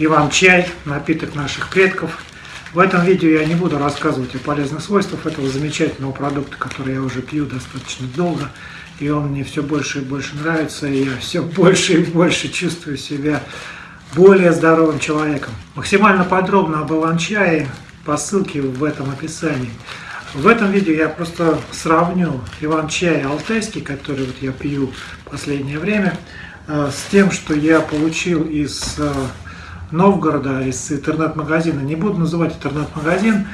Иван-чай, напиток наших предков. В этом видео я не буду рассказывать о полезных свойствах этого замечательного продукта, который я уже пью достаточно долго. И он мне все больше и больше нравится, и я все больше и больше чувствую себя более здоровым человеком. Максимально подробно об Иван-чае по ссылке в этом описании. В этом видео я просто сравню Иван-чай алтайский, который вот я пью в последнее время, э, с тем, что я получил из э, Новгорода из интернет-магазина. Не буду называть интернет-магазин,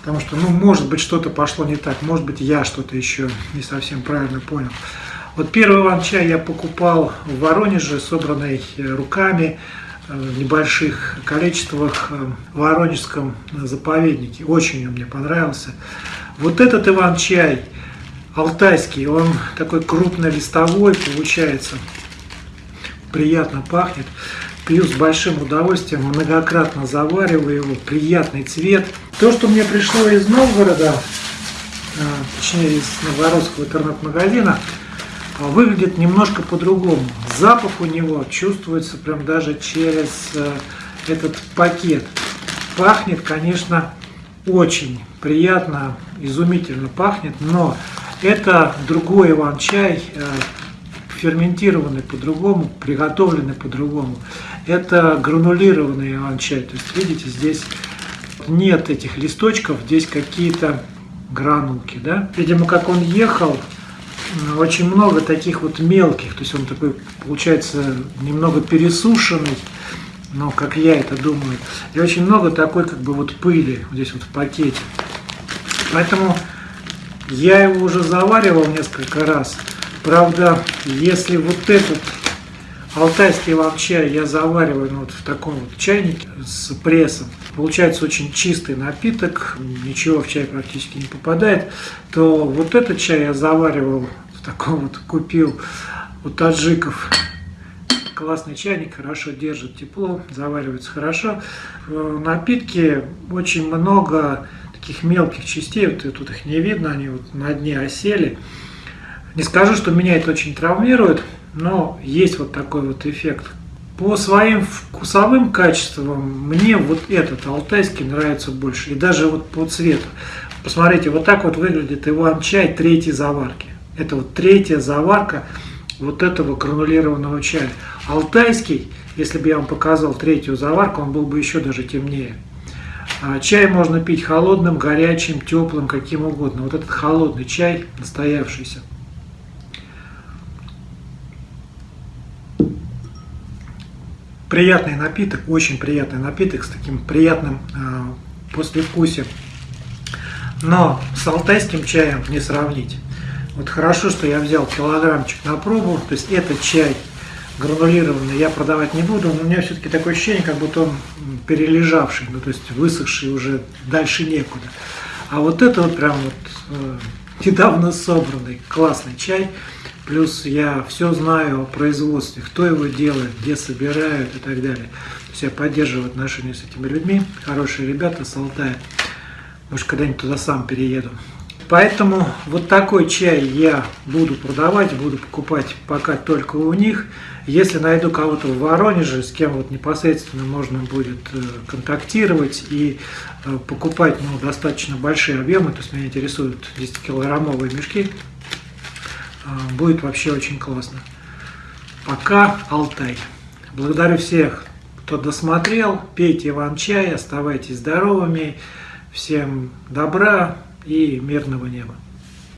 потому что, ну, может быть, что-то пошло не так, может быть, я что-то еще не совсем правильно понял. Вот первый ван-чай я покупал в Воронеже, собранный э, руками, э, в небольших количествах э, в Воронежском заповеднике. Очень он мне понравился. Вот этот Иван-чай алтайский, он такой крупнолистовой получается, приятно пахнет. Пью с большим удовольствием, многократно завариваю его, приятный цвет. То, что мне пришло из Новгорода, а, точнее из Новгородского интернет-магазина, а, выглядит немножко по-другому. Запах у него чувствуется прям даже через а, этот пакет. Пахнет, конечно, очень приятно, изумительно пахнет, но это другой иван-чай, ферментированный по-другому, приготовленный по-другому. Это гранулированный иван-чай. То есть, видите, здесь нет этих листочков, здесь какие-то гранулки. Да? Видимо, как он ехал, очень много таких вот мелких. То есть он такой, получается, немного пересушенный, но как я это думаю. И очень много такой как бы вот пыли здесь вот в пакете. Поэтому я его уже заваривал несколько раз. Правда, если вот этот алтайский лапчай я завариваю ну, вот в таком вот чайнике с прессом, получается очень чистый напиток, ничего в чай практически не попадает, то вот этот чай я заваривал в таком вот, купил у таджиков. Классный чайник, хорошо держит тепло, заваривается хорошо. В напитке очень много таких мелких частей, вот тут их не видно, они вот на дне осели. Не скажу, что меня это очень травмирует, но есть вот такой вот эффект. По своим вкусовым качествам мне вот этот алтайский нравится больше. И даже вот по цвету. Посмотрите, вот так вот выглядит Иван-чай третьей заварки. Это вот третья заварка вот этого гранулированного чая. Алтайский, если бы я вам показал третью заварку, он был бы еще даже темнее. А чай можно пить холодным, горячим, теплым, каким угодно. Вот этот холодный чай, настоявшийся. Приятный напиток, очень приятный напиток с таким приятным э, послевкусием. Но с алтайским чаем не сравнить. Вот хорошо, что я взял килограммчик на пробу, то есть этот чай гранулированный я продавать не буду, но у меня все-таки такое ощущение, как будто он перележавший, ну то есть высохший уже дальше некуда. А вот это вот прям вот э, недавно собранный классный чай, Плюс я все знаю о производстве, кто его делает, где собирают и так далее. То есть я поддерживаю отношения с этими людьми. Хорошие ребята с Алтая. Может, когда-нибудь туда сам перееду. Поэтому вот такой чай я буду продавать, буду покупать пока только у них. Если найду кого-то в Воронеже, с кем вот непосредственно можно будет э, контактировать и э, покупать ну, достаточно большие объемы, то есть меня интересуют 10-килограммовые мешки, будет вообще очень классно. Пока Алтай. Благодарю всех, кто досмотрел. Пейте вам чай, оставайтесь здоровыми. Всем добра и мирного неба.